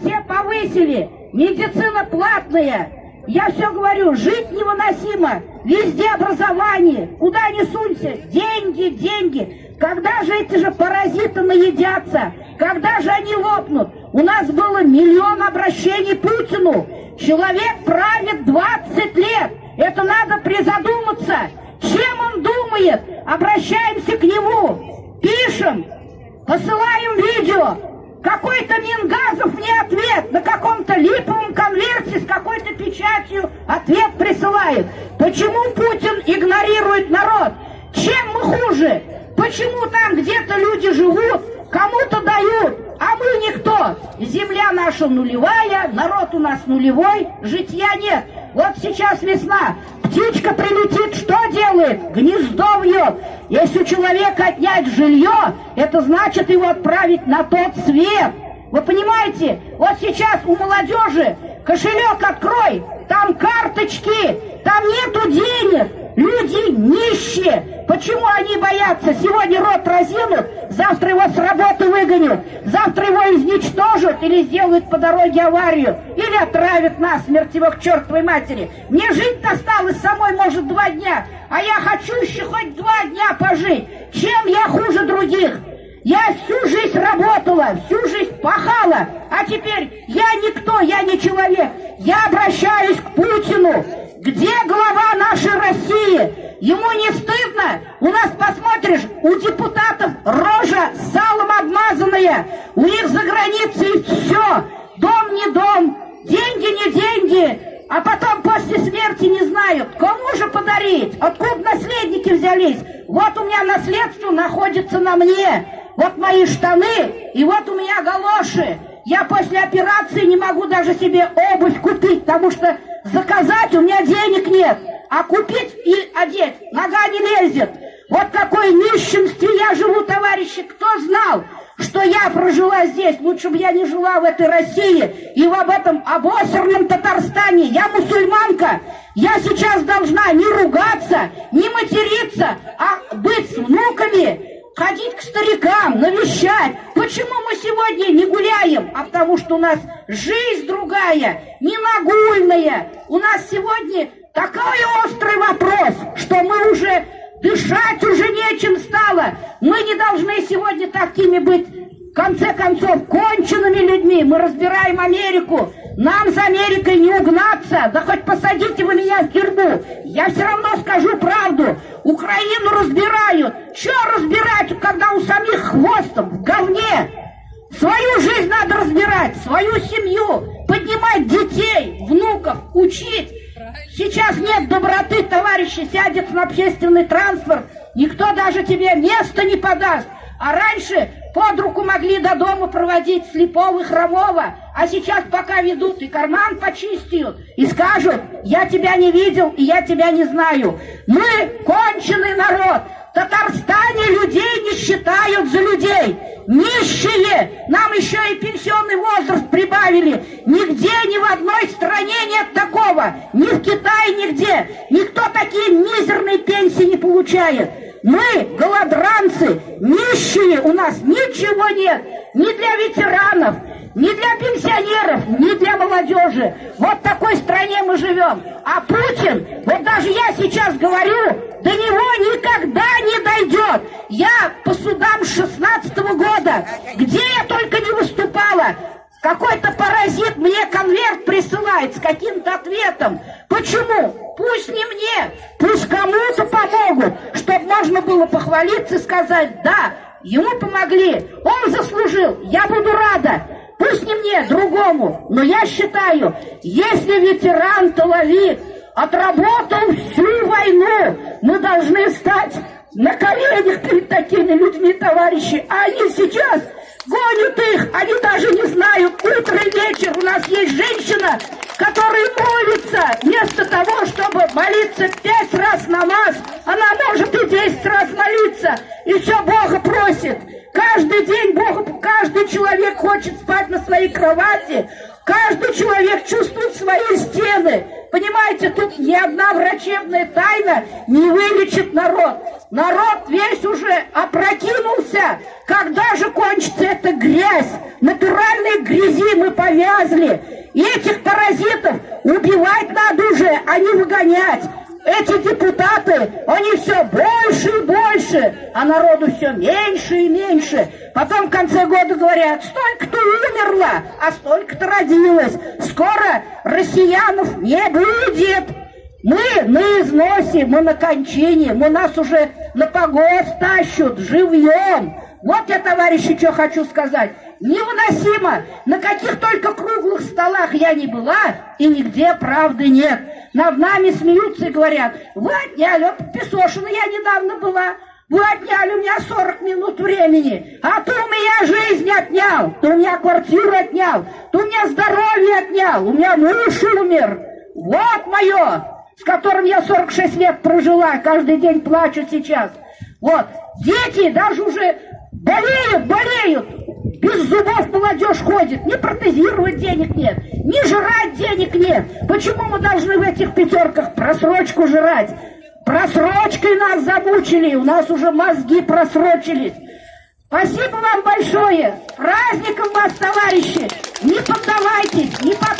все повысили, медицина платная. Я все говорю, жить невыносимо, везде образование, куда ни сунься, деньги, деньги. Когда же эти же паразиты наедятся? Когда же они лопнут? У нас было миллион обращений Путину. Человек правит 20 лет. Это надо призадуматься. Чем он думает? Обращаемся к нему. Пишем, посылаем видео. Какой-то Мингазов мне ответ на каком-то липовом конверте с какой-то печатью ответ присылает. Почему Путин игнорирует народ? Чем мы хуже? Почему там где-то люди живут, кому-то дают, а мы никто? Земля наша нулевая, народ у нас нулевой, житья нет. Вот сейчас весна, птичка прилетит, что делает? Гнездо вьет. Если у человека отнять жилье, это значит его отправить на тот свет. Вы понимаете? Вот сейчас у молодежи кошелек открой, там карточки, там нету денег. Люди нищие. Почему они боятся? Сегодня рот разинут, завтра его с работы выгонят, завтра его изничтожат или сделают по дороге аварию, или отравят нас, его к чертовой матери. Мне жить осталось самой, может, два дня, а я хочу еще хоть два дня пожить. Чем я хуже других? Я всю жизнь работала, всю жизнь пахала, а теперь я никто, я не человек. Я обращаюсь к Путину. Где глава нашей России? Ему не стыдно? У нас, посмотришь, у депутатов рожа салом обмазанная. У них за границей все. Дом не дом, деньги не деньги. А потом после смерти не знают, кому же подарить, откуда наследники взялись. Вот у меня наследство находится на мне. Вот мои штаны, и вот у меня галоши. Я после операции не могу даже себе обувь купить, потому что заказать у меня денег нет, а купить и одеть нога не лезет. Вот какой нищенстве я живу, товарищи, кто знал, что я прожила здесь, лучше бы я не жила в этой России и в об этом обосранном Татарстане. Я мусульманка, я сейчас должна не ругаться, не материться, а быть с внуками, ходить к старикам, навещать. Почему мы сегодня не гуляем? А потому что у нас жизнь другая, не нагульная. У нас сегодня такой острый вопрос, что мы уже дышать уже нечем стало. Мы не должны сегодня такими быть, в конце концов, конченными людьми. Мы разбираем Америку. Нам с Америкой не угнаться. Да хоть посадите вы меня в тюрьму. Я все равно скажу правду. Украину разбирают. Что разбирать, когда у самих хвостов в говне? Свою жизнь надо разбирать, свою семью, поднимать детей, внуков, учить. Сейчас нет доброты, товарищи, сядет на общественный транспорт, никто даже тебе места не подаст. А раньше под руку могли до дома проводить слепого и хромого, а сейчас пока ведут и карман почистят, и скажут, я тебя не видел и я тебя не знаю. Мы конченый народ, в Татарстане людей не считают за людей. Нищие! Нам еще и пенсионный возраст прибавили. Нигде, ни в одной стране нет такого. Ни в Китае, нигде. Никто такие мизерные пенсии не получает. Мы, голодранцы, нищие, у нас ничего нет. Ни для ветеранов, ни для пенсионеров, ни для молодежи. Вот в такой стране мы живем. А Путин, вот даже я сейчас говорю, до него никогда не дойдет. Я по судам 16 -го года, где я только не выступала, какой-то паразит мне конверт присылает с каким-то ответом. Почему? Пусть не мне, пусть кому-то было похвалиться сказать, да, ему помогли, он заслужил, я буду рада. Пусть не мне, другому, но я считаю, если ветеран тыловик отработал всю войну, мы должны стать на коленях перед такими людьми, товарищи, а они сейчас гонят их, они даже не знают, утро и вечер. У нас есть женщина, которая молится, вместо того, чтобы молиться пять раз намаз, она может и десять раз молиться, и все Бога просит. Каждый день Бог, каждый человек хочет спать на своей кровати, каждый человек чувствует свои стены, Понимаете, тут ни одна врачебная тайна не вылечит народ. Народ весь уже опрокинулся. Когда же кончится эта грязь? Натуральной грязи мы повязли. Этих паразитов убивать надо уже, а не выгонять. Эти депутаты, они все больше и больше, а народу все меньше и меньше. Потом в конце года говорят, столько-то умерло, а столько-то родилось. Скоро россиянов не будет. Мы на износе, мы на кончине, мы нас уже на погост тащут живьем. Вот я, товарищи, что хочу сказать. Невыносимо. На каких только круглых столах я не была, и нигде правды нет. Над нами смеются и говорят, вы отняли, Песошина я недавно была, вы отняли у меня 40 минут времени, а ты у меня жизнь отнял, ты у меня квартиру отнял, ты у меня здоровье отнял, у меня муж умер. Вот мое, с которым я 46 лет прожила, каждый день плачу сейчас. Вот, дети даже уже болеют, болеют, без зубов молодежь ходит, ни протезировать денег нет, ни жрать денег нет. Почему мы должны в этих пятерках просрочку жрать? Просрочкой нас замучили, у нас уже мозги просрочились. Спасибо вам большое. Праздником вас, товарищи! Не поддавайтесь, не под...